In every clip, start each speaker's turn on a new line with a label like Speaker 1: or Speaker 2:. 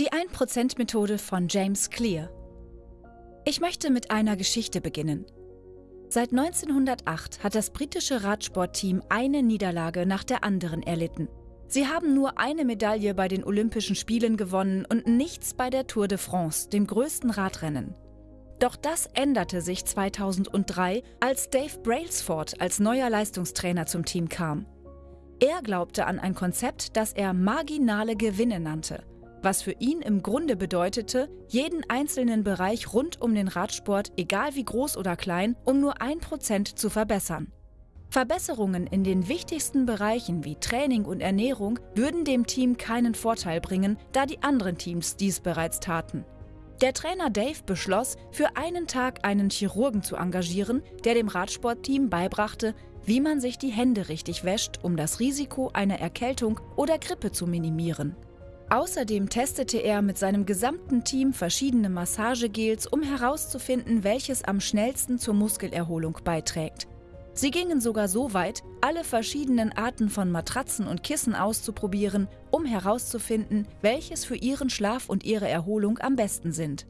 Speaker 1: Die 1%-Methode von James Clear. Ich möchte mit einer Geschichte beginnen. Seit 1908 hat das britische Radsportteam eine Niederlage nach der anderen erlitten. Sie haben nur eine Medaille bei den Olympischen Spielen gewonnen und nichts bei der Tour de France, dem größten Radrennen. Doch das änderte sich 2003, als Dave Brailsford als neuer Leistungstrainer zum Team kam. Er glaubte an ein Konzept, das er marginale Gewinne nannte – was für ihn im Grunde bedeutete, jeden einzelnen Bereich rund um den Radsport, egal wie groß oder klein, um nur ein Prozent zu verbessern. Verbesserungen in den wichtigsten Bereichen wie Training und Ernährung würden dem Team keinen Vorteil bringen, da die anderen Teams dies bereits taten. Der Trainer Dave beschloss, für einen Tag einen Chirurgen zu engagieren, der dem Radsportteam beibrachte, wie man sich die Hände richtig wäscht, um das Risiko einer Erkältung oder Grippe zu minimieren. Außerdem testete er mit seinem gesamten Team verschiedene Massagegels, um herauszufinden, welches am schnellsten zur Muskelerholung beiträgt. Sie gingen sogar so weit, alle verschiedenen Arten von Matratzen und Kissen auszuprobieren, um herauszufinden, welches für ihren Schlaf und ihre Erholung am besten sind.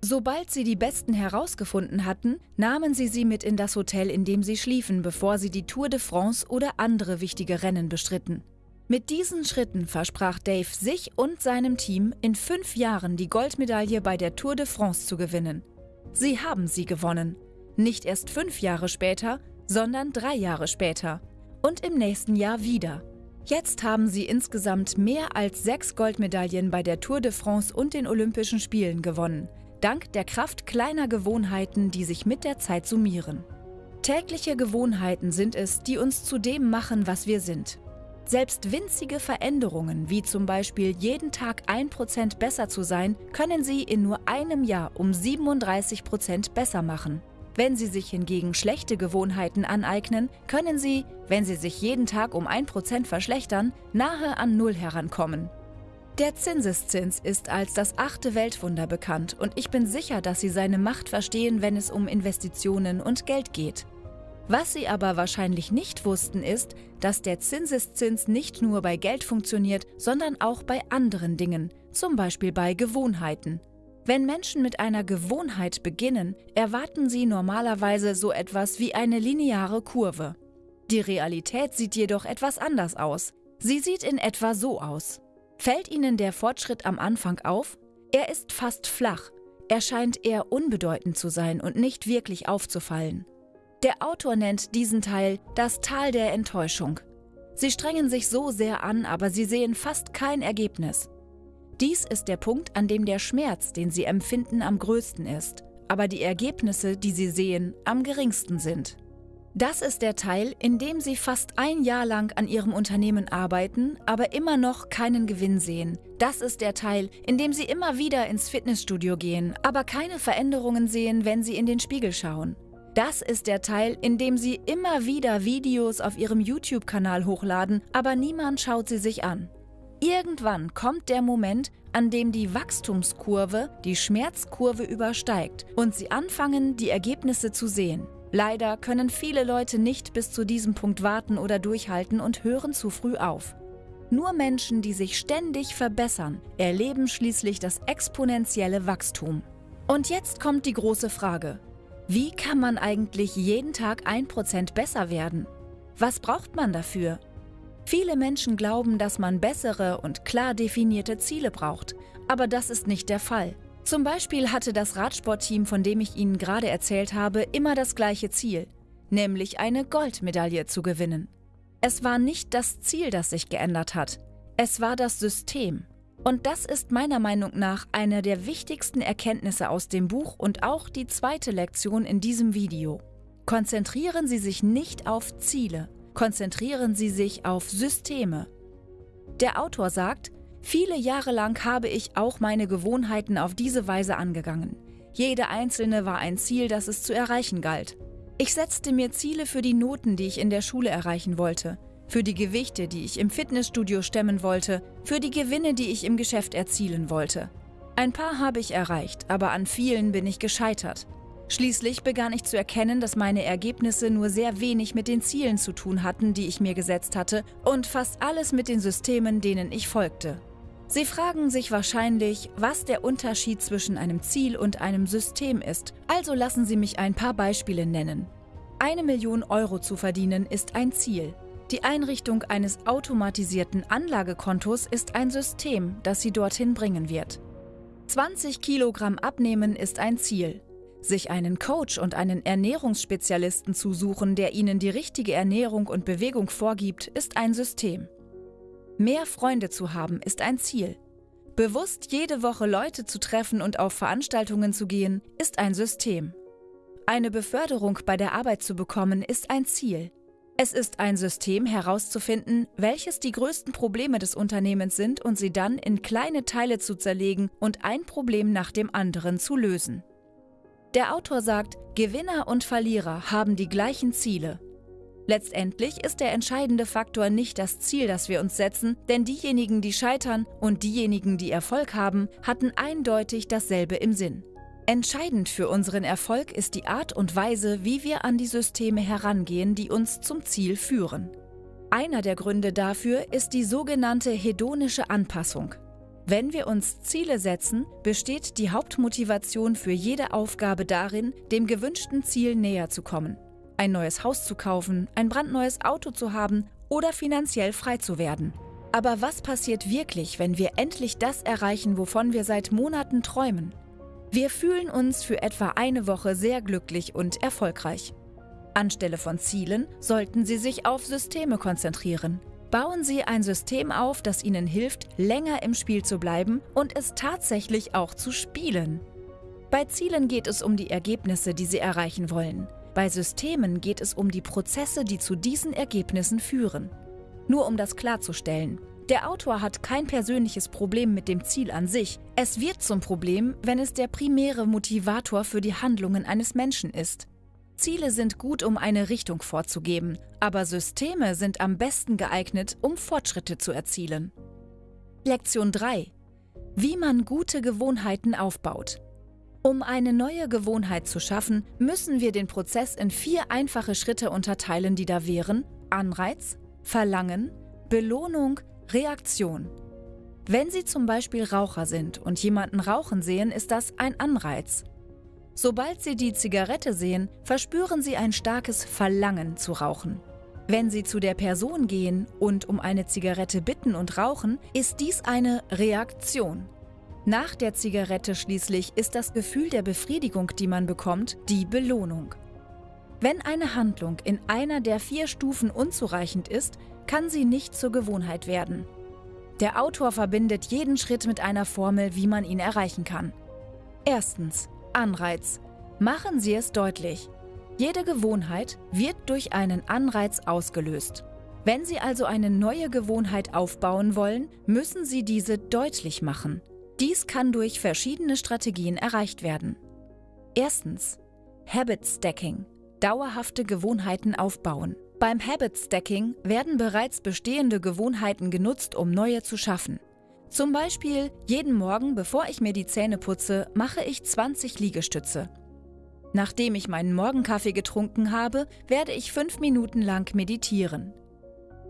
Speaker 1: Sobald sie die besten herausgefunden hatten, nahmen sie sie mit in das Hotel, in dem sie schliefen, bevor sie die Tour de France oder andere wichtige Rennen bestritten. Mit diesen Schritten versprach Dave sich und seinem Team, in fünf Jahren die Goldmedaille bei der Tour de France zu gewinnen. Sie haben sie gewonnen. Nicht erst fünf Jahre später, sondern drei Jahre später. Und im nächsten Jahr wieder. Jetzt haben sie insgesamt mehr als sechs Goldmedaillen bei der Tour de France und den Olympischen Spielen gewonnen, dank der Kraft kleiner Gewohnheiten, die sich mit der Zeit summieren. Tägliche Gewohnheiten sind es, die uns zu dem machen, was wir sind. Selbst winzige Veränderungen, wie zum Beispiel jeden Tag 1% besser zu sein, können Sie in nur einem Jahr um 37% besser machen. Wenn Sie sich hingegen schlechte Gewohnheiten aneignen, können Sie, wenn Sie sich jeden Tag um 1% verschlechtern, nahe an Null herankommen. Der Zinseszins ist als das achte Weltwunder bekannt und ich bin sicher, dass Sie seine Macht verstehen, wenn es um Investitionen und Geld geht. Was sie aber wahrscheinlich nicht wussten, ist, dass der Zinseszins nicht nur bei Geld funktioniert, sondern auch bei anderen Dingen, zum Beispiel bei Gewohnheiten. Wenn Menschen mit einer Gewohnheit beginnen, erwarten sie normalerweise so etwas wie eine lineare Kurve. Die Realität sieht jedoch etwas anders aus. Sie sieht in etwa so aus. Fällt Ihnen der Fortschritt am Anfang auf? Er ist fast flach. Er scheint eher unbedeutend zu sein und nicht wirklich aufzufallen. Der Autor nennt diesen Teil das Tal der Enttäuschung. Sie strengen sich so sehr an, aber sie sehen fast kein Ergebnis. Dies ist der Punkt, an dem der Schmerz, den sie empfinden, am größten ist, aber die Ergebnisse, die sie sehen, am geringsten sind. Das ist der Teil, in dem sie fast ein Jahr lang an ihrem Unternehmen arbeiten, aber immer noch keinen Gewinn sehen. Das ist der Teil, in dem sie immer wieder ins Fitnessstudio gehen, aber keine Veränderungen sehen, wenn sie in den Spiegel schauen. Das ist der Teil, in dem sie immer wieder Videos auf ihrem YouTube-Kanal hochladen, aber niemand schaut sie sich an. Irgendwann kommt der Moment, an dem die Wachstumskurve die Schmerzkurve übersteigt und sie anfangen, die Ergebnisse zu sehen. Leider können viele Leute nicht bis zu diesem Punkt warten oder durchhalten und hören zu früh auf. Nur Menschen, die sich ständig verbessern, erleben schließlich das exponentielle Wachstum. Und jetzt kommt die große Frage. Wie kann man eigentlich jeden Tag ein Prozent besser werden? Was braucht man dafür? Viele Menschen glauben, dass man bessere und klar definierte Ziele braucht, aber das ist nicht der Fall. Zum Beispiel hatte das Radsportteam, von dem ich Ihnen gerade erzählt habe, immer das gleiche Ziel, nämlich eine Goldmedaille zu gewinnen. Es war nicht das Ziel, das sich geändert hat, es war das System. Und das ist meiner Meinung nach eine der wichtigsten Erkenntnisse aus dem Buch und auch die zweite Lektion in diesem Video. Konzentrieren Sie sich nicht auf Ziele, konzentrieren Sie sich auf Systeme. Der Autor sagt, viele Jahre lang habe ich auch meine Gewohnheiten auf diese Weise angegangen. Jede einzelne war ein Ziel, das es zu erreichen galt. Ich setzte mir Ziele für die Noten, die ich in der Schule erreichen wollte für die Gewichte, die ich im Fitnessstudio stemmen wollte, für die Gewinne, die ich im Geschäft erzielen wollte. Ein paar habe ich erreicht, aber an vielen bin ich gescheitert. Schließlich begann ich zu erkennen, dass meine Ergebnisse nur sehr wenig mit den Zielen zu tun hatten, die ich mir gesetzt hatte, und fast alles mit den Systemen, denen ich folgte. Sie fragen sich wahrscheinlich, was der Unterschied zwischen einem Ziel und einem System ist, also lassen Sie mich ein paar Beispiele nennen. Eine Million Euro zu verdienen ist ein Ziel. Die Einrichtung eines automatisierten Anlagekontos ist ein System, das Sie dorthin bringen wird. 20 Kilogramm abnehmen ist ein Ziel. Sich einen Coach und einen Ernährungsspezialisten zu suchen, der Ihnen die richtige Ernährung und Bewegung vorgibt, ist ein System. Mehr Freunde zu haben ist ein Ziel. Bewusst jede Woche Leute zu treffen und auf Veranstaltungen zu gehen, ist ein System. Eine Beförderung bei der Arbeit zu bekommen, ist ein Ziel. Es ist ein System herauszufinden, welches die größten Probleme des Unternehmens sind und sie dann in kleine Teile zu zerlegen und ein Problem nach dem anderen zu lösen. Der Autor sagt, Gewinner und Verlierer haben die gleichen Ziele, Letztendlich ist der entscheidende Faktor nicht das Ziel, das wir uns setzen, denn diejenigen, die scheitern und diejenigen, die Erfolg haben, hatten eindeutig dasselbe im Sinn. Entscheidend für unseren Erfolg ist die Art und Weise, wie wir an die Systeme herangehen, die uns zum Ziel führen. Einer der Gründe dafür ist die sogenannte hedonische Anpassung. Wenn wir uns Ziele setzen, besteht die Hauptmotivation für jede Aufgabe darin, dem gewünschten Ziel näher zu kommen ein neues Haus zu kaufen, ein brandneues Auto zu haben oder finanziell frei zu werden. Aber was passiert wirklich, wenn wir endlich das erreichen, wovon wir seit Monaten träumen? Wir fühlen uns für etwa eine Woche sehr glücklich und erfolgreich. Anstelle von Zielen sollten Sie sich auf Systeme konzentrieren. Bauen Sie ein System auf, das Ihnen hilft, länger im Spiel zu bleiben und es tatsächlich auch zu spielen. Bei Zielen geht es um die Ergebnisse, die Sie erreichen wollen. Bei Systemen geht es um die Prozesse, die zu diesen Ergebnissen führen. Nur um das klarzustellen. Der Autor hat kein persönliches Problem mit dem Ziel an sich. Es wird zum Problem, wenn es der primäre Motivator für die Handlungen eines Menschen ist. Ziele sind gut, um eine Richtung vorzugeben, aber Systeme sind am besten geeignet, um Fortschritte zu erzielen. Lektion 3. Wie man gute Gewohnheiten aufbaut. Um eine neue Gewohnheit zu schaffen, müssen wir den Prozess in vier einfache Schritte unterteilen, die da wären Anreiz, Verlangen, Belohnung, Reaktion. Wenn Sie zum Beispiel Raucher sind und jemanden rauchen sehen, ist das ein Anreiz. Sobald Sie die Zigarette sehen, verspüren Sie ein starkes Verlangen zu rauchen. Wenn Sie zu der Person gehen und um eine Zigarette bitten und rauchen, ist dies eine Reaktion. Nach der Zigarette schließlich ist das Gefühl der Befriedigung, die man bekommt, die Belohnung. Wenn eine Handlung in einer der vier Stufen unzureichend ist, kann sie nicht zur Gewohnheit werden. Der Autor verbindet jeden Schritt mit einer Formel, wie man ihn erreichen kann. Erstens. Anreiz. Machen Sie es deutlich. Jede Gewohnheit wird durch einen Anreiz ausgelöst. Wenn Sie also eine neue Gewohnheit aufbauen wollen, müssen Sie diese deutlich machen. Dies kann durch verschiedene Strategien erreicht werden. Erstens. Habit Stacking. Dauerhafte Gewohnheiten aufbauen. Beim Habit Stacking werden bereits bestehende Gewohnheiten genutzt, um neue zu schaffen. Zum Beispiel, jeden Morgen, bevor ich mir die Zähne putze, mache ich 20 Liegestütze. Nachdem ich meinen Morgenkaffee getrunken habe, werde ich fünf Minuten lang meditieren.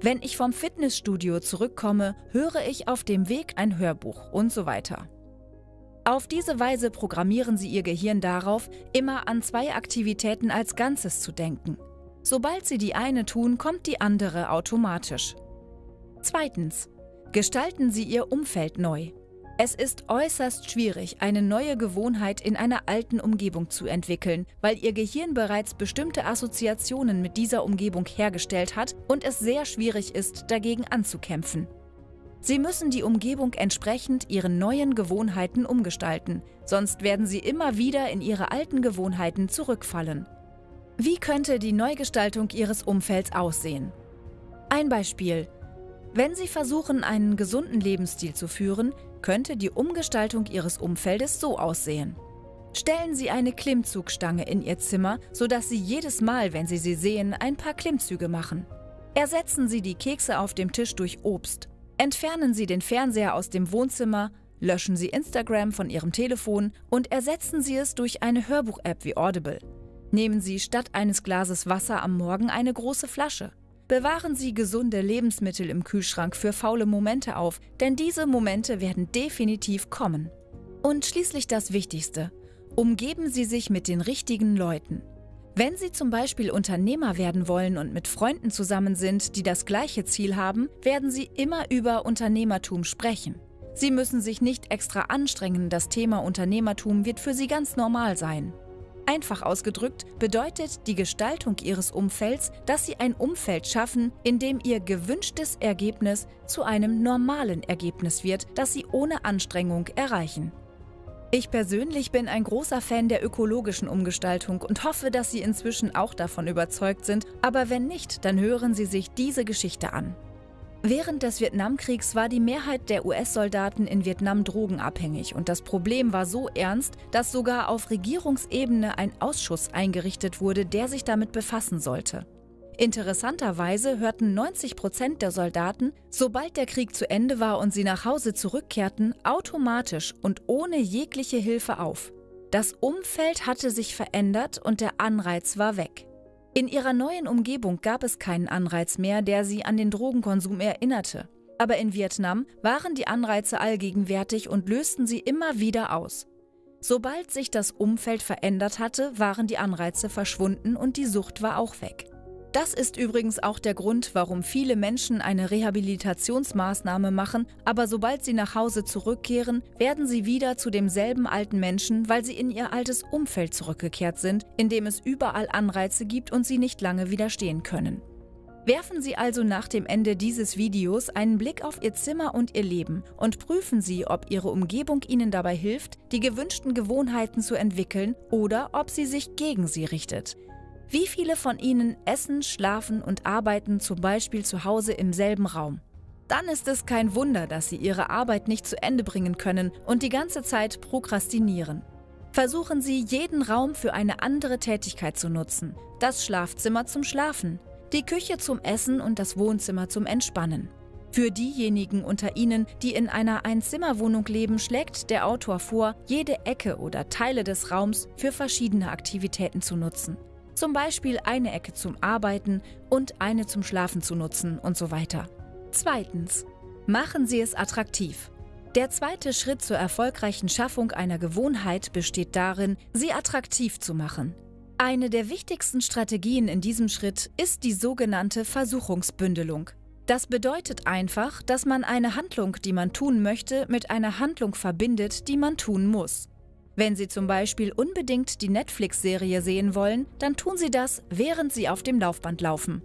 Speaker 1: Wenn ich vom Fitnessstudio zurückkomme, höre ich auf dem Weg ein Hörbuch und so weiter. Auf diese Weise programmieren Sie Ihr Gehirn darauf, immer an zwei Aktivitäten als Ganzes zu denken. Sobald Sie die eine tun, kommt die andere automatisch. Zweitens. Gestalten Sie Ihr Umfeld neu. Es ist äußerst schwierig, eine neue Gewohnheit in einer alten Umgebung zu entwickeln, weil Ihr Gehirn bereits bestimmte Assoziationen mit dieser Umgebung hergestellt hat und es sehr schwierig ist, dagegen anzukämpfen. Sie müssen die Umgebung entsprechend Ihren neuen Gewohnheiten umgestalten, sonst werden Sie immer wieder in Ihre alten Gewohnheiten zurückfallen. Wie könnte die Neugestaltung Ihres Umfelds aussehen? Ein Beispiel. Wenn Sie versuchen, einen gesunden Lebensstil zu führen, könnte die Umgestaltung Ihres Umfeldes so aussehen. Stellen Sie eine Klimmzugstange in Ihr Zimmer, sodass Sie jedes Mal, wenn Sie sie sehen, ein paar Klimmzüge machen. Ersetzen Sie die Kekse auf dem Tisch durch Obst. Entfernen Sie den Fernseher aus dem Wohnzimmer, löschen Sie Instagram von Ihrem Telefon und ersetzen Sie es durch eine Hörbuch-App wie Audible. Nehmen Sie statt eines Glases Wasser am Morgen eine große Flasche. Bewahren Sie gesunde Lebensmittel im Kühlschrank für faule Momente auf, denn diese Momente werden definitiv kommen. Und schließlich das Wichtigste. Umgeben Sie sich mit den richtigen Leuten. Wenn Sie zum Beispiel Unternehmer werden wollen und mit Freunden zusammen sind, die das gleiche Ziel haben, werden Sie immer über Unternehmertum sprechen. Sie müssen sich nicht extra anstrengen, das Thema Unternehmertum wird für Sie ganz normal sein. Einfach ausgedrückt bedeutet die Gestaltung Ihres Umfelds, dass Sie ein Umfeld schaffen, in dem Ihr gewünschtes Ergebnis zu einem normalen Ergebnis wird, das Sie ohne Anstrengung erreichen. Ich persönlich bin ein großer Fan der ökologischen Umgestaltung und hoffe, dass Sie inzwischen auch davon überzeugt sind, aber wenn nicht, dann hören Sie sich diese Geschichte an. Während des Vietnamkriegs war die Mehrheit der US-Soldaten in Vietnam drogenabhängig und das Problem war so ernst, dass sogar auf Regierungsebene ein Ausschuss eingerichtet wurde, der sich damit befassen sollte. Interessanterweise hörten 90 Prozent der Soldaten, sobald der Krieg zu Ende war und sie nach Hause zurückkehrten, automatisch und ohne jegliche Hilfe auf. Das Umfeld hatte sich verändert und der Anreiz war weg. In ihrer neuen Umgebung gab es keinen Anreiz mehr, der sie an den Drogenkonsum erinnerte. Aber in Vietnam waren die Anreize allgegenwärtig und lösten sie immer wieder aus. Sobald sich das Umfeld verändert hatte, waren die Anreize verschwunden und die Sucht war auch weg. Das ist übrigens auch der Grund, warum viele Menschen eine Rehabilitationsmaßnahme machen, aber sobald sie nach Hause zurückkehren, werden sie wieder zu demselben alten Menschen, weil sie in ihr altes Umfeld zurückgekehrt sind, in dem es überall Anreize gibt und sie nicht lange widerstehen können. Werfen Sie also nach dem Ende dieses Videos einen Blick auf Ihr Zimmer und Ihr Leben und prüfen Sie, ob Ihre Umgebung Ihnen dabei hilft, die gewünschten Gewohnheiten zu entwickeln oder ob sie sich gegen sie richtet. Wie viele von Ihnen essen, schlafen und arbeiten zum Beispiel zu Hause im selben Raum? Dann ist es kein Wunder, dass Sie Ihre Arbeit nicht zu Ende bringen können und die ganze Zeit prokrastinieren. Versuchen Sie, jeden Raum für eine andere Tätigkeit zu nutzen. Das Schlafzimmer zum Schlafen, die Küche zum Essen und das Wohnzimmer zum Entspannen. Für diejenigen unter Ihnen, die in einer Einzimmerwohnung leben, schlägt der Autor vor, jede Ecke oder Teile des Raums für verschiedene Aktivitäten zu nutzen. Zum Beispiel eine Ecke zum Arbeiten und eine zum Schlafen zu nutzen und so weiter. Zweitens. Machen Sie es attraktiv. Der zweite Schritt zur erfolgreichen Schaffung einer Gewohnheit besteht darin, sie attraktiv zu machen. Eine der wichtigsten Strategien in diesem Schritt ist die sogenannte Versuchungsbündelung. Das bedeutet einfach, dass man eine Handlung, die man tun möchte, mit einer Handlung verbindet, die man tun muss. Wenn Sie zum Beispiel unbedingt die Netflix-Serie sehen wollen, dann tun Sie das, während Sie auf dem Laufband laufen.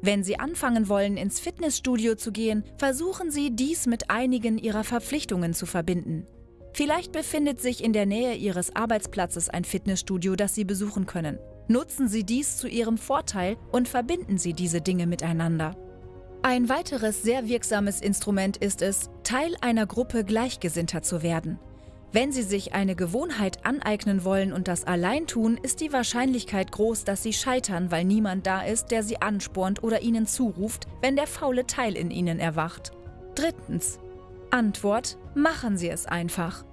Speaker 1: Wenn Sie anfangen wollen, ins Fitnessstudio zu gehen, versuchen Sie, dies mit einigen Ihrer Verpflichtungen zu verbinden. Vielleicht befindet sich in der Nähe Ihres Arbeitsplatzes ein Fitnessstudio, das Sie besuchen können. Nutzen Sie dies zu Ihrem Vorteil und verbinden Sie diese Dinge miteinander. Ein weiteres sehr wirksames Instrument ist es, Teil einer Gruppe Gleichgesinnter zu werden. Wenn Sie sich eine Gewohnheit aneignen wollen und das allein tun, ist die Wahrscheinlichkeit groß, dass Sie scheitern, weil niemand da ist, der Sie anspornt oder Ihnen zuruft, wenn der faule Teil in Ihnen erwacht. Drittens. Antwort: Machen Sie es einfach.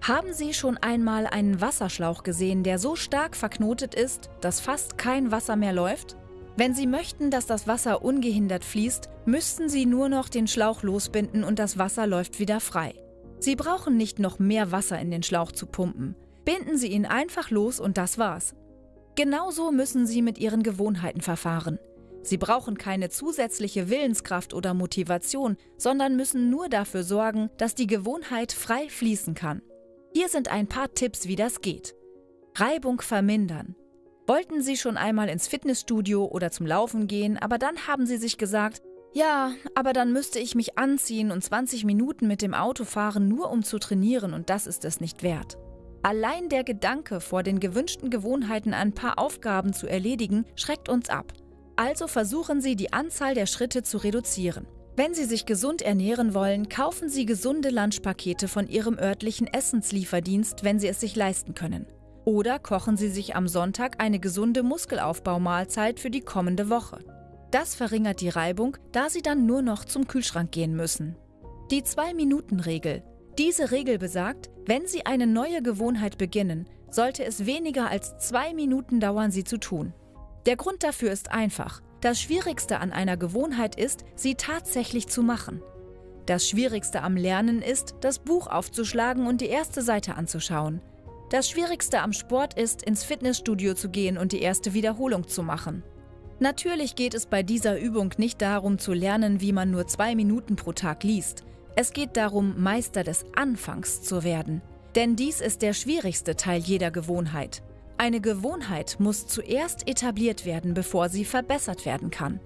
Speaker 1: Haben Sie schon einmal einen Wasserschlauch gesehen, der so stark verknotet ist, dass fast kein Wasser mehr läuft? Wenn Sie möchten, dass das Wasser ungehindert fließt, müssten Sie nur noch den Schlauch losbinden und das Wasser läuft wieder frei. Sie brauchen nicht noch mehr Wasser in den Schlauch zu pumpen. Binden Sie ihn einfach los und das war's. Genauso müssen Sie mit Ihren Gewohnheiten verfahren. Sie brauchen keine zusätzliche Willenskraft oder Motivation, sondern müssen nur dafür sorgen, dass die Gewohnheit frei fließen kann. Hier sind ein paar Tipps, wie das geht. Reibung vermindern. Wollten Sie schon einmal ins Fitnessstudio oder zum Laufen gehen, aber dann haben Sie sich gesagt, ja, aber dann müsste ich mich anziehen und 20 Minuten mit dem Auto fahren, nur um zu trainieren, und das ist es nicht wert. Allein der Gedanke, vor den gewünschten Gewohnheiten ein paar Aufgaben zu erledigen, schreckt uns ab. Also versuchen Sie, die Anzahl der Schritte zu reduzieren. Wenn Sie sich gesund ernähren wollen, kaufen Sie gesunde Lunchpakete von Ihrem örtlichen Essenslieferdienst, wenn Sie es sich leisten können. Oder kochen Sie sich am Sonntag eine gesunde Muskelaufbaumahlzeit für die kommende Woche. Das verringert die Reibung, da sie dann nur noch zum Kühlschrank gehen müssen. Die 2-Minuten-Regel. Diese Regel besagt, wenn Sie eine neue Gewohnheit beginnen, sollte es weniger als zwei Minuten dauern, sie zu tun. Der Grund dafür ist einfach. Das Schwierigste an einer Gewohnheit ist, sie tatsächlich zu machen. Das Schwierigste am Lernen ist, das Buch aufzuschlagen und die erste Seite anzuschauen. Das Schwierigste am Sport ist, ins Fitnessstudio zu gehen und die erste Wiederholung zu machen. Natürlich geht es bei dieser Übung nicht darum zu lernen, wie man nur zwei Minuten pro Tag liest. Es geht darum, Meister des Anfangs zu werden. Denn dies ist der schwierigste Teil jeder Gewohnheit. Eine Gewohnheit muss zuerst etabliert werden, bevor sie verbessert werden kann.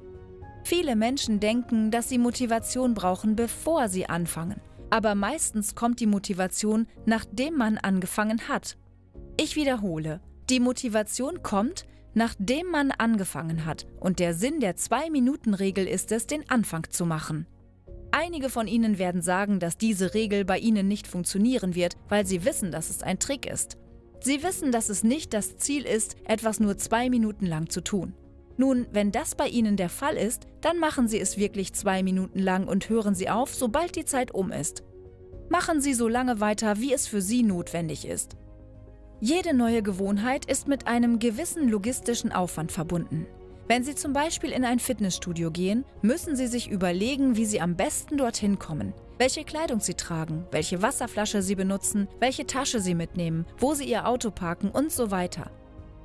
Speaker 1: Viele Menschen denken, dass sie Motivation brauchen, bevor sie anfangen. Aber meistens kommt die Motivation, nachdem man angefangen hat. Ich wiederhole, die Motivation kommt, nachdem man angefangen hat. Und der Sinn der Zwei-Minuten-Regel ist es, den Anfang zu machen. Einige von Ihnen werden sagen, dass diese Regel bei Ihnen nicht funktionieren wird, weil Sie wissen, dass es ein Trick ist. Sie wissen, dass es nicht das Ziel ist, etwas nur zwei Minuten lang zu tun. Nun, wenn das bei Ihnen der Fall ist, dann machen Sie es wirklich zwei Minuten lang und hören Sie auf, sobald die Zeit um ist. Machen Sie so lange weiter, wie es für Sie notwendig ist. Jede neue Gewohnheit ist mit einem gewissen logistischen Aufwand verbunden. Wenn Sie zum Beispiel in ein Fitnessstudio gehen, müssen Sie sich überlegen, wie Sie am besten dorthin kommen, welche Kleidung Sie tragen, welche Wasserflasche Sie benutzen, welche Tasche Sie mitnehmen, wo Sie Ihr Auto parken und so weiter.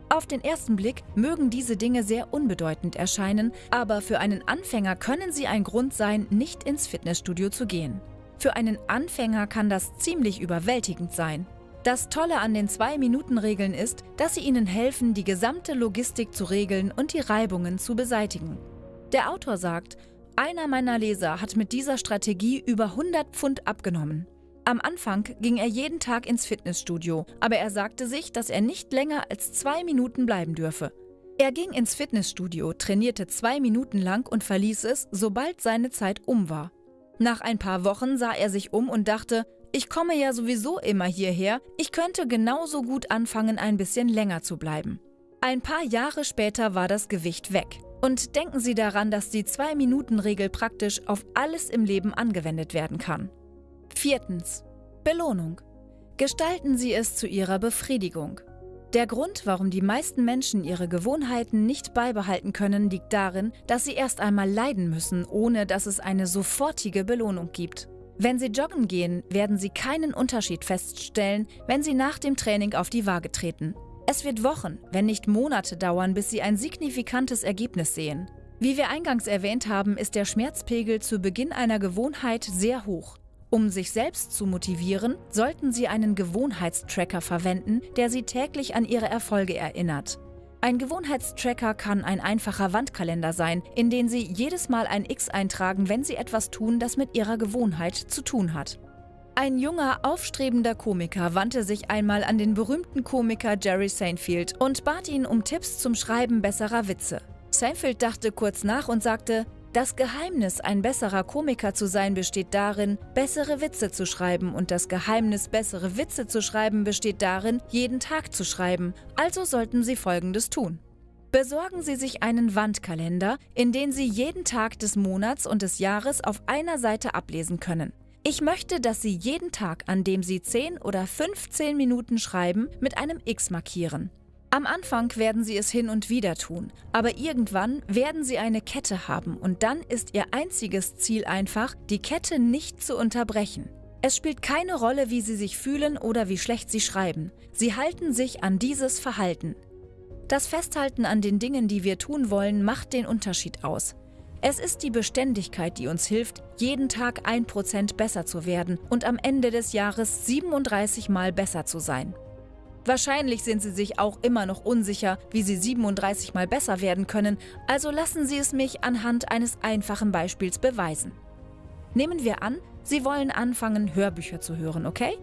Speaker 1: Auf den ersten Blick mögen diese Dinge sehr unbedeutend erscheinen, aber für einen Anfänger können sie ein Grund sein, nicht ins Fitnessstudio zu gehen. Für einen Anfänger kann das ziemlich überwältigend sein. Das Tolle an den Zwei-Minuten-Regeln ist, dass sie Ihnen helfen, die gesamte Logistik zu regeln und die Reibungen zu beseitigen. Der Autor sagt, einer meiner Leser hat mit dieser Strategie über 100 Pfund abgenommen. Am Anfang ging er jeden Tag ins Fitnessstudio, aber er sagte sich, dass er nicht länger als zwei Minuten bleiben dürfe. Er ging ins Fitnessstudio, trainierte zwei Minuten lang und verließ es, sobald seine Zeit um war. Nach ein paar Wochen sah er sich um und dachte, ich komme ja sowieso immer hierher, ich könnte genauso gut anfangen, ein bisschen länger zu bleiben. Ein paar Jahre später war das Gewicht weg. Und denken Sie daran, dass die Zwei-Minuten-Regel praktisch auf alles im Leben angewendet werden kann. Viertens. Belohnung. Gestalten Sie es zu Ihrer Befriedigung. Der Grund, warum die meisten Menschen ihre Gewohnheiten nicht beibehalten können, liegt darin, dass sie erst einmal leiden müssen, ohne dass es eine sofortige Belohnung gibt. Wenn Sie joggen gehen, werden Sie keinen Unterschied feststellen, wenn Sie nach dem Training auf die Waage treten. Es wird Wochen, wenn nicht Monate dauern, bis Sie ein signifikantes Ergebnis sehen. Wie wir eingangs erwähnt haben, ist der Schmerzpegel zu Beginn einer Gewohnheit sehr hoch. Um sich selbst zu motivieren, sollten Sie einen Gewohnheitstracker verwenden, der Sie täglich an Ihre Erfolge erinnert. Ein Gewohnheitstracker kann ein einfacher Wandkalender sein, in den Sie jedes Mal ein X eintragen, wenn Sie etwas tun, das mit Ihrer Gewohnheit zu tun hat. Ein junger, aufstrebender Komiker wandte sich einmal an den berühmten Komiker Jerry Seinfeld und bat ihn um Tipps zum Schreiben besserer Witze. Seinfeld dachte kurz nach und sagte, das Geheimnis, ein besserer Komiker zu sein, besteht darin, bessere Witze zu schreiben und das Geheimnis, bessere Witze zu schreiben, besteht darin, jeden Tag zu schreiben. Also sollten Sie Folgendes tun. Besorgen Sie sich einen Wandkalender, in den Sie jeden Tag des Monats und des Jahres auf einer Seite ablesen können. Ich möchte, dass Sie jeden Tag, an dem Sie 10 oder 15 Minuten schreiben, mit einem X markieren. Am Anfang werden sie es hin und wieder tun, aber irgendwann werden sie eine Kette haben und dann ist ihr einziges Ziel einfach, die Kette nicht zu unterbrechen. Es spielt keine Rolle, wie sie sich fühlen oder wie schlecht sie schreiben. Sie halten sich an dieses Verhalten. Das Festhalten an den Dingen, die wir tun wollen, macht den Unterschied aus. Es ist die Beständigkeit, die uns hilft, jeden Tag ein Prozent besser zu werden und am Ende des Jahres 37 Mal besser zu sein. Wahrscheinlich sind Sie sich auch immer noch unsicher, wie Sie 37 mal besser werden können, also lassen Sie es mich anhand eines einfachen Beispiels beweisen. Nehmen wir an, Sie wollen anfangen, Hörbücher zu hören, okay?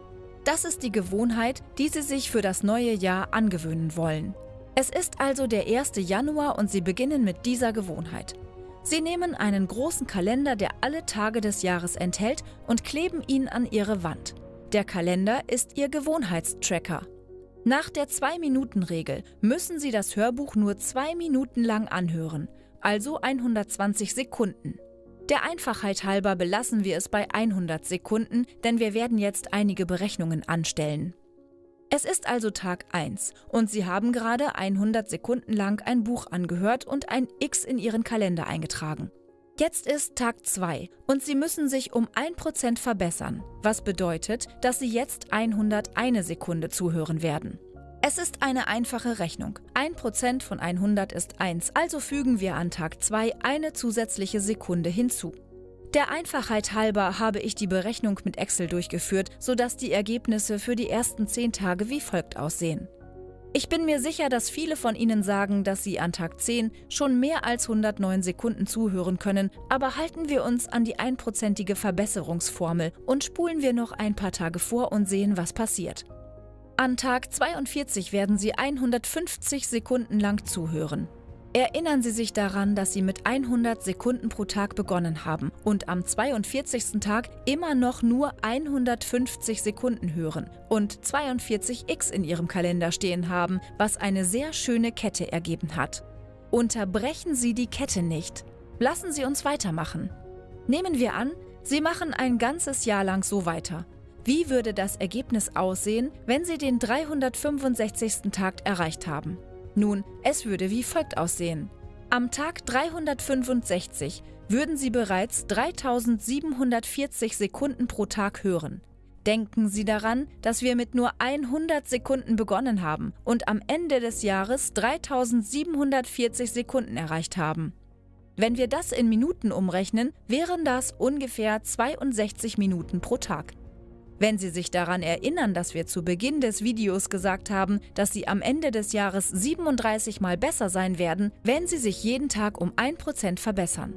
Speaker 1: Das ist die Gewohnheit, die Sie sich für das neue Jahr angewöhnen wollen. Es ist also der 1. Januar und Sie beginnen mit dieser Gewohnheit. Sie nehmen einen großen Kalender, der alle Tage des Jahres enthält, und kleben ihn an Ihre Wand. Der Kalender ist Ihr Gewohnheitstracker. Nach der 2-Minuten-Regel müssen Sie das Hörbuch nur zwei Minuten lang anhören, also 120 Sekunden. Der Einfachheit halber belassen wir es bei 100 Sekunden, denn wir werden jetzt einige Berechnungen anstellen. Es ist also Tag 1 und Sie haben gerade 100 Sekunden lang ein Buch angehört und ein X in Ihren Kalender eingetragen. Jetzt ist Tag 2 und Sie müssen sich um 1% verbessern, was bedeutet, dass Sie jetzt 101 Sekunde zuhören werden. Es ist eine einfache Rechnung. 1% von 100 ist 1, also fügen wir an Tag 2 eine zusätzliche Sekunde hinzu. Der Einfachheit halber habe ich die Berechnung mit Excel durchgeführt, sodass die Ergebnisse für die ersten 10 Tage wie folgt aussehen. Ich bin mir sicher, dass viele von Ihnen sagen, dass Sie an Tag 10 schon mehr als 109 Sekunden zuhören können, aber halten wir uns an die einprozentige Verbesserungsformel und spulen wir noch ein paar Tage vor und sehen, was passiert. An Tag 42 werden Sie 150 Sekunden lang zuhören. Erinnern Sie sich daran, dass Sie mit 100 Sekunden pro Tag begonnen haben und am 42. Tag immer noch nur 150 Sekunden hören und 42x in Ihrem Kalender stehen haben, was eine sehr schöne Kette ergeben hat. Unterbrechen Sie die Kette nicht. Lassen Sie uns weitermachen. Nehmen wir an, Sie machen ein ganzes Jahr lang so weiter. Wie würde das Ergebnis aussehen, wenn Sie den 365. Tag erreicht haben? Nun, es würde wie folgt aussehen. Am Tag 365 würden Sie bereits 3740 Sekunden pro Tag hören. Denken Sie daran, dass wir mit nur 100 Sekunden begonnen haben und am Ende des Jahres 3740 Sekunden erreicht haben. Wenn wir das in Minuten umrechnen, wären das ungefähr 62 Minuten pro Tag. Wenn Sie sich daran erinnern, dass wir zu Beginn des Videos gesagt haben, dass Sie am Ende des Jahres 37 Mal besser sein werden, wenn Sie sich jeden Tag um 1% verbessern.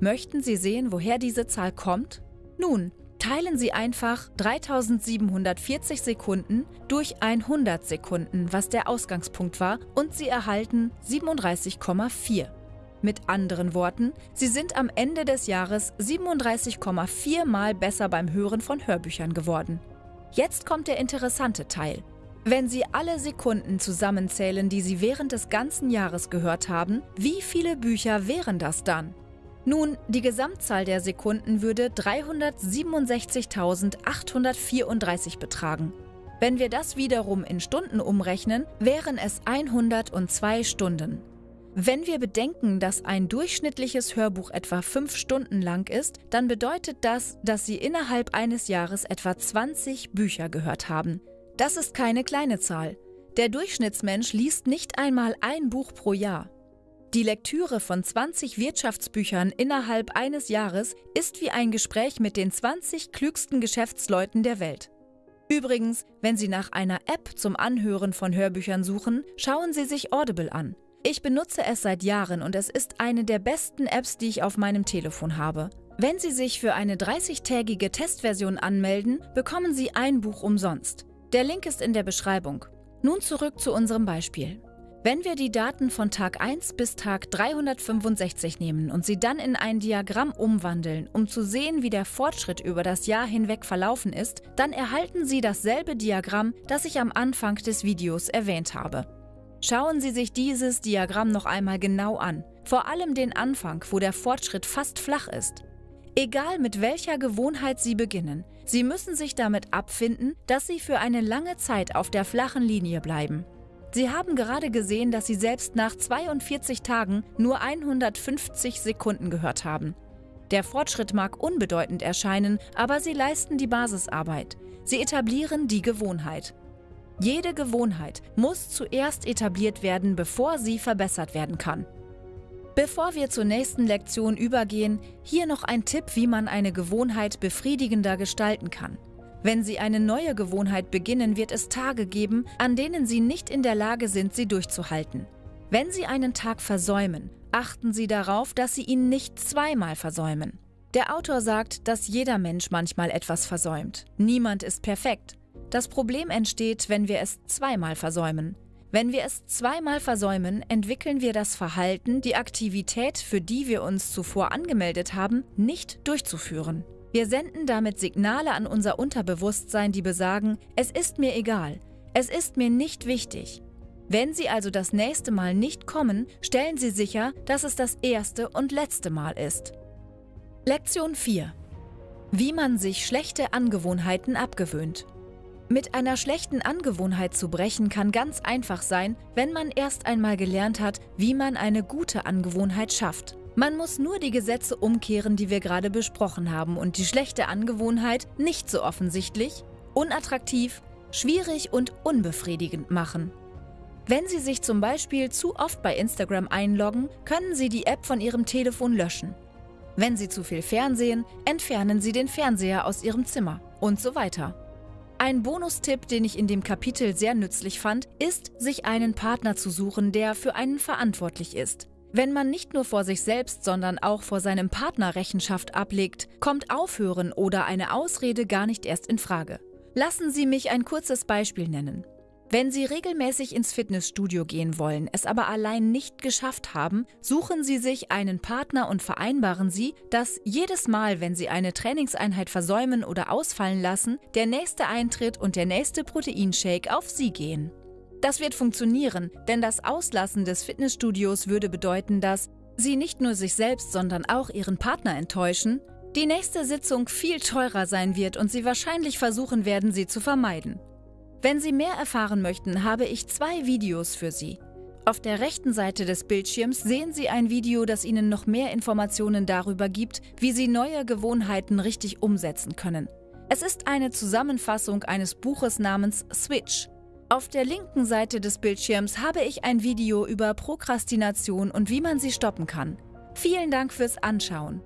Speaker 1: Möchten Sie sehen, woher diese Zahl kommt? Nun, teilen Sie einfach 3740 Sekunden durch 100 Sekunden, was der Ausgangspunkt war, und Sie erhalten 37,4. Mit anderen Worten, Sie sind am Ende des Jahres 37,4 Mal besser beim Hören von Hörbüchern geworden. Jetzt kommt der interessante Teil. Wenn Sie alle Sekunden zusammenzählen, die Sie während des ganzen Jahres gehört haben, wie viele Bücher wären das dann? Nun, die Gesamtzahl der Sekunden würde 367.834 betragen. Wenn wir das wiederum in Stunden umrechnen, wären es 102 Stunden. Wenn wir bedenken, dass ein durchschnittliches Hörbuch etwa fünf Stunden lang ist, dann bedeutet das, dass Sie innerhalb eines Jahres etwa 20 Bücher gehört haben. Das ist keine kleine Zahl. Der Durchschnittsmensch liest nicht einmal ein Buch pro Jahr. Die Lektüre von 20 Wirtschaftsbüchern innerhalb eines Jahres ist wie ein Gespräch mit den 20 klügsten Geschäftsleuten der Welt. Übrigens, wenn Sie nach einer App zum Anhören von Hörbüchern suchen, schauen Sie sich Audible an. Ich benutze es seit Jahren und es ist eine der besten Apps, die ich auf meinem Telefon habe. Wenn Sie sich für eine 30-tägige Testversion anmelden, bekommen Sie ein Buch umsonst. Der Link ist in der Beschreibung. Nun zurück zu unserem Beispiel. Wenn wir die Daten von Tag 1 bis Tag 365 nehmen und sie dann in ein Diagramm umwandeln, um zu sehen, wie der Fortschritt über das Jahr hinweg verlaufen ist, dann erhalten Sie dasselbe Diagramm, das ich am Anfang des Videos erwähnt habe. Schauen Sie sich dieses Diagramm noch einmal genau an, vor allem den Anfang, wo der Fortschritt fast flach ist. Egal mit welcher Gewohnheit Sie beginnen, Sie müssen sich damit abfinden, dass Sie für eine lange Zeit auf der flachen Linie bleiben. Sie haben gerade gesehen, dass Sie selbst nach 42 Tagen nur 150 Sekunden gehört haben. Der Fortschritt mag unbedeutend erscheinen, aber Sie leisten die Basisarbeit. Sie etablieren die Gewohnheit. Jede Gewohnheit muss zuerst etabliert werden, bevor sie verbessert werden kann. Bevor wir zur nächsten Lektion übergehen, hier noch ein Tipp, wie man eine Gewohnheit befriedigender gestalten kann. Wenn Sie eine neue Gewohnheit beginnen, wird es Tage geben, an denen Sie nicht in der Lage sind, sie durchzuhalten. Wenn Sie einen Tag versäumen, achten Sie darauf, dass Sie ihn nicht zweimal versäumen. Der Autor sagt, dass jeder Mensch manchmal etwas versäumt. Niemand ist perfekt. Das Problem entsteht, wenn wir es zweimal versäumen. Wenn wir es zweimal versäumen, entwickeln wir das Verhalten, die Aktivität, für die wir uns zuvor angemeldet haben, nicht durchzuführen. Wir senden damit Signale an unser Unterbewusstsein, die besagen, es ist mir egal, es ist mir nicht wichtig. Wenn Sie also das nächste Mal nicht kommen, stellen Sie sicher, dass es das erste und letzte Mal ist. Lektion 4. Wie man sich schlechte Angewohnheiten abgewöhnt. Mit einer schlechten Angewohnheit zu brechen kann ganz einfach sein, wenn man erst einmal gelernt hat, wie man eine gute Angewohnheit schafft. Man muss nur die Gesetze umkehren, die wir gerade besprochen haben und die schlechte Angewohnheit nicht so offensichtlich, unattraktiv, schwierig und unbefriedigend machen. Wenn Sie sich zum Beispiel zu oft bei Instagram einloggen, können Sie die App von Ihrem Telefon löschen. Wenn Sie zu viel Fernsehen, entfernen Sie den Fernseher aus Ihrem Zimmer und so weiter. Ein Bonustipp, den ich in dem Kapitel sehr nützlich fand, ist, sich einen Partner zu suchen, der für einen verantwortlich ist. Wenn man nicht nur vor sich selbst, sondern auch vor seinem Partner Rechenschaft ablegt, kommt Aufhören oder eine Ausrede gar nicht erst in Frage. Lassen Sie mich ein kurzes Beispiel nennen. Wenn Sie regelmäßig ins Fitnessstudio gehen wollen, es aber allein nicht geschafft haben, suchen Sie sich einen Partner und vereinbaren Sie, dass jedes Mal, wenn Sie eine Trainingseinheit versäumen oder ausfallen lassen, der nächste Eintritt und der nächste Proteinshake auf Sie gehen. Das wird funktionieren, denn das Auslassen des Fitnessstudios würde bedeuten, dass Sie nicht nur sich selbst, sondern auch Ihren Partner enttäuschen, die nächste Sitzung viel teurer sein wird und Sie wahrscheinlich versuchen werden, sie zu vermeiden. Wenn Sie mehr erfahren möchten, habe ich zwei Videos für Sie. Auf der rechten Seite des Bildschirms sehen Sie ein Video, das Ihnen noch mehr Informationen darüber gibt, wie Sie neue Gewohnheiten richtig umsetzen können. Es ist eine Zusammenfassung eines Buches namens Switch. Auf der linken Seite des Bildschirms habe ich ein Video über Prokrastination und wie man sie stoppen kann. Vielen Dank fürs Anschauen.